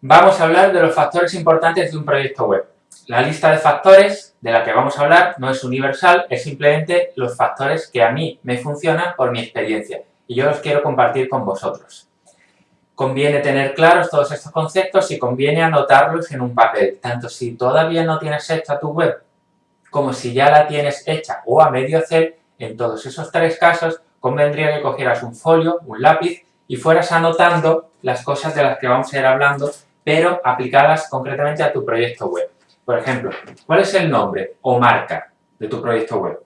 Vamos a hablar de los factores importantes de un proyecto web. La lista de factores de la que vamos a hablar no es universal, es simplemente los factores que a mí me funcionan por mi experiencia y yo los quiero compartir con vosotros. Conviene tener claros todos estos conceptos y conviene anotarlos en un papel, tanto si todavía no tienes hecha tu web como si ya la tienes hecha o a medio hacer, en todos esos tres casos convendría que cogieras un folio, un lápiz y fueras anotando las cosas de las que vamos a ir hablando pero aplicadas concretamente a tu proyecto web. Por ejemplo, ¿cuál es el nombre o marca de tu proyecto web?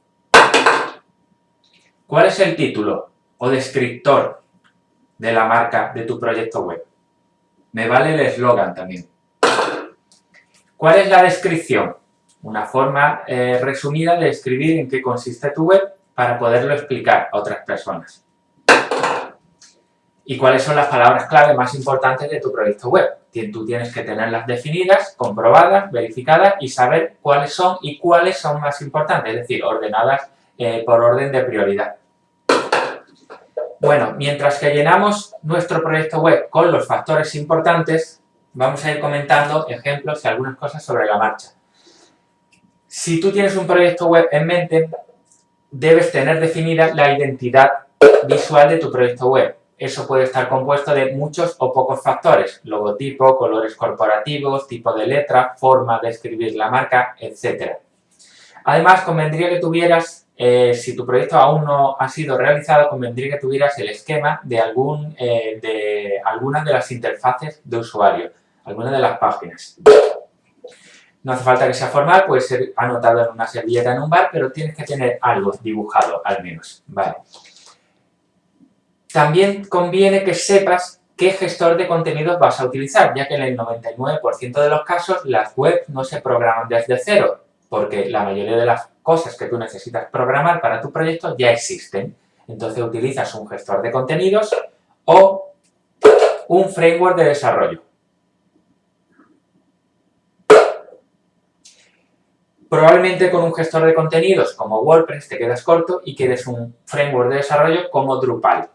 ¿Cuál es el título o descriptor de la marca de tu proyecto web? Me vale el eslogan también. ¿Cuál es la descripción? Una forma eh, resumida de escribir en qué consiste tu web para poderlo explicar a otras personas. ¿Y cuáles son las palabras clave más importantes de tu proyecto web? Tú tienes que tenerlas definidas, comprobadas, verificadas y saber cuáles son y cuáles son más importantes, es decir, ordenadas eh, por orden de prioridad. Bueno, mientras que llenamos nuestro proyecto web con los factores importantes, vamos a ir comentando ejemplos y algunas cosas sobre la marcha. Si tú tienes un proyecto web en mente, debes tener definida la identidad visual de tu proyecto web eso puede estar compuesto de muchos o pocos factores, logotipo, colores corporativos, tipo de letra, forma de escribir la marca, etc. Además, convendría que tuvieras, eh, si tu proyecto aún no ha sido realizado, convendría que tuvieras el esquema de, algún, eh, de algunas de las interfaces de usuario, algunas de las páginas. No hace falta que sea formal, puede ser anotado en una servilleta en un bar, pero tienes que tener algo dibujado al menos. Vale. También conviene que sepas qué gestor de contenidos vas a utilizar, ya que en el 99% de los casos las webs no se programan desde cero, porque la mayoría de las cosas que tú necesitas programar para tu proyecto ya existen. Entonces utilizas un gestor de contenidos o un framework de desarrollo. Probablemente con un gestor de contenidos como WordPress te quedas corto y quieres un framework de desarrollo como Drupal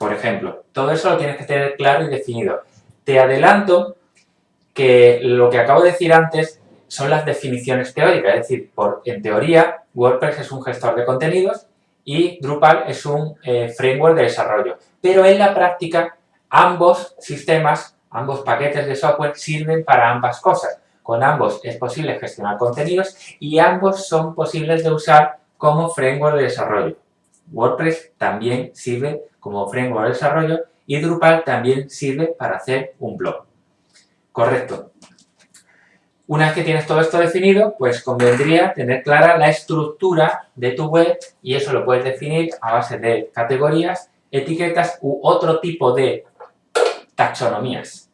por ejemplo. Todo eso lo tienes que tener claro y definido. Te adelanto que lo que acabo de decir antes son las definiciones teóricas, es decir, por, en teoría WordPress es un gestor de contenidos y Drupal es un eh, framework de desarrollo. Pero en la práctica ambos sistemas, ambos paquetes de software sirven para ambas cosas. Con ambos es posible gestionar contenidos y ambos son posibles de usar como framework de desarrollo. WordPress también sirve como framework de desarrollo y Drupal también sirve para hacer un blog. Correcto. Una vez que tienes todo esto definido, pues convendría tener clara la estructura de tu web y eso lo puedes definir a base de categorías, etiquetas u otro tipo de taxonomías.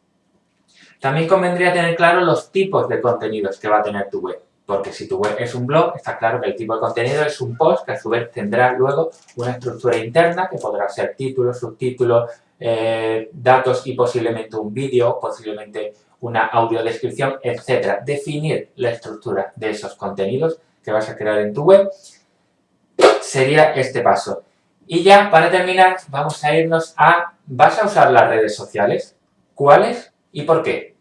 También convendría tener claro los tipos de contenidos que va a tener tu web. Porque si tu web es un blog, está claro que el tipo de contenido es un post que a su vez tendrá luego una estructura interna que podrá ser título, subtítulo, eh, datos y posiblemente un vídeo, posiblemente una audiodescripción, etc. Definir la estructura de esos contenidos que vas a crear en tu web sería este paso. Y ya, para terminar, vamos a irnos a... ¿Vas a usar las redes sociales? ¿Cuáles y por qué?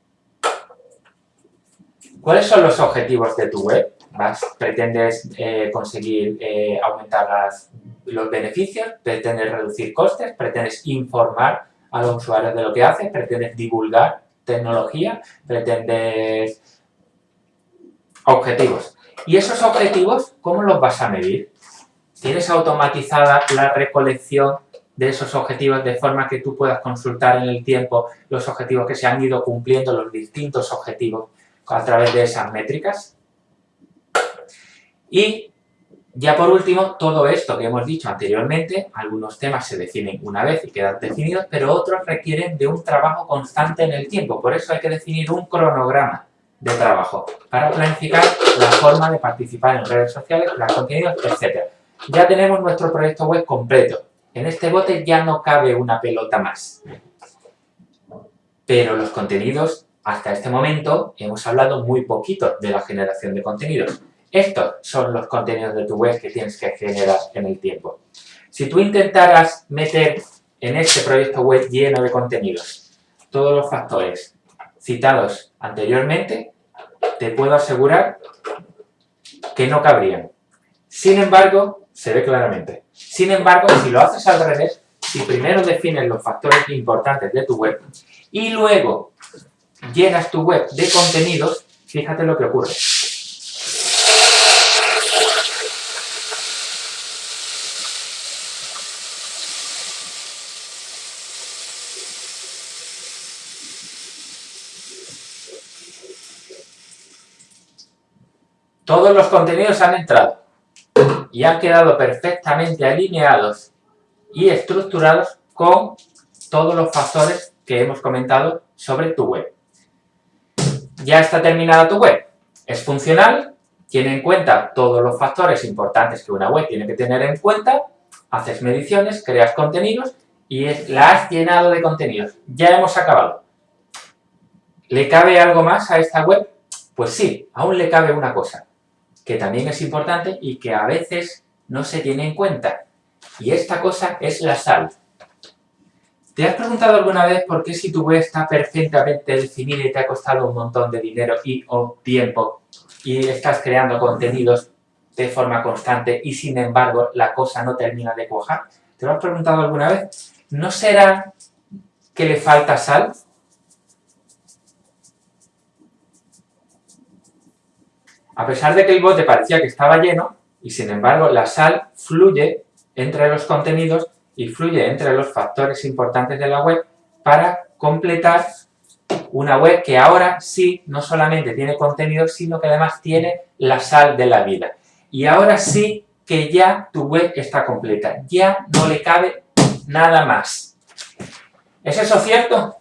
¿Cuáles son los objetivos de tu web? ¿Pretendes eh, conseguir eh, aumentar los beneficios? ¿Pretendes reducir costes? ¿Pretendes informar a los usuarios de lo que haces? ¿Pretendes divulgar tecnología? ¿Pretendes objetivos? ¿Y esos objetivos cómo los vas a medir? ¿Tienes automatizada la recolección de esos objetivos de forma que tú puedas consultar en el tiempo los objetivos que se han ido cumpliendo, los distintos objetivos a través de esas métricas. Y ya por último, todo esto que hemos dicho anteriormente, algunos temas se definen una vez y quedan definidos, pero otros requieren de un trabajo constante en el tiempo. Por eso hay que definir un cronograma de trabajo para planificar la forma de participar en redes sociales, crear contenidos, etc. Ya tenemos nuestro proyecto web completo. En este bote ya no cabe una pelota más. Pero los contenidos hasta este momento hemos hablado muy poquito de la generación de contenidos. Estos son los contenidos de tu web que tienes que generar en el tiempo. Si tú intentaras meter en este proyecto web lleno de contenidos todos los factores citados anteriormente, te puedo asegurar que no cabrían. Sin embargo, se ve claramente. Sin embargo, si lo haces al revés, si primero defines los factores importantes de tu web y luego llenas tu web de contenidos, fíjate lo que ocurre. Todos los contenidos han entrado y han quedado perfectamente alineados y estructurados con todos los factores que hemos comentado sobre tu web. Ya está terminada tu web. Es funcional, tiene en cuenta todos los factores importantes que una web tiene que tener en cuenta, haces mediciones, creas contenidos y la has llenado de contenidos. Ya hemos acabado. ¿Le cabe algo más a esta web? Pues sí, aún le cabe una cosa, que también es importante y que a veces no se tiene en cuenta. Y esta cosa es la sal. ¿Te has preguntado alguna vez por qué si tu web está perfectamente definida y te ha costado un montón de dinero y o tiempo y estás creando contenidos de forma constante y sin embargo la cosa no termina de cuajar? ¿Te lo has preguntado alguna vez? ¿No será que le falta sal? A pesar de que el bote parecía que estaba lleno, y sin embargo la sal fluye entre los contenidos y fluye entre los factores importantes de la web para completar una web que ahora sí no solamente tiene contenido, sino que además tiene la sal de la vida. Y ahora sí que ya tu web está completa, ya no le cabe nada más. ¿Es eso cierto?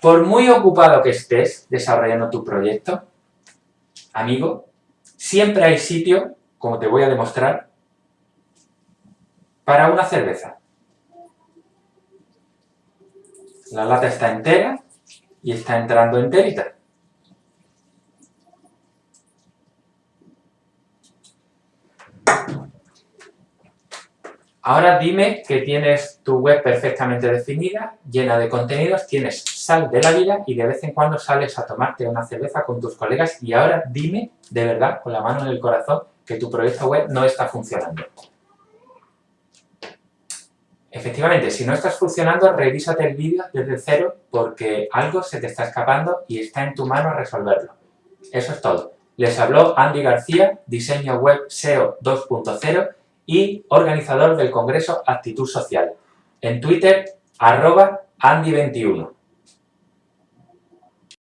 Por muy ocupado que estés desarrollando tu proyecto, amigo, siempre hay sitio como te voy a demostrar, para una cerveza. La lata está entera y está entrando enterita. Ahora dime que tienes tu web perfectamente definida, llena de contenidos, tienes sal de la vida y de vez en cuando sales a tomarte una cerveza con tus colegas y ahora dime, de verdad, con la mano en el corazón, que tu proyecto web no está funcionando. Efectivamente, si no estás funcionando, revísate el vídeo desde cero porque algo se te está escapando y está en tu mano resolverlo. Eso es todo. Les habló Andy García, diseño web SEO 2.0 y organizador del Congreso Actitud Social. En Twitter, arroba Andy21.